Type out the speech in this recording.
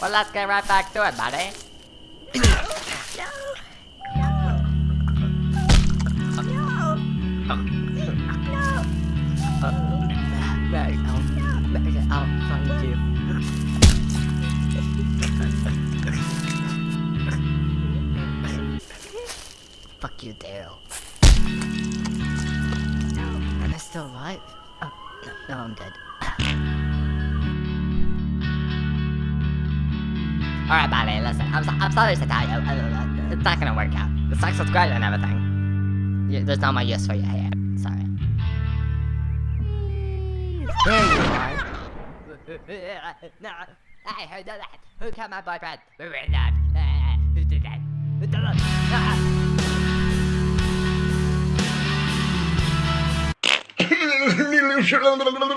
let's get right back to it, buddy. Fuck you, Daryl. Am I still alive? Oh, no, no, I'm dead. Alright, buddy, listen. I'm, so, I'm sorry to tell you. uh, uh, It's not gonna work out. The sex was great and everything. You, there's no more use for your hair. Sorry. There you are. no, I heard that. Who killed my boyfriend? Who did that? Uh, Who did that? Who did that?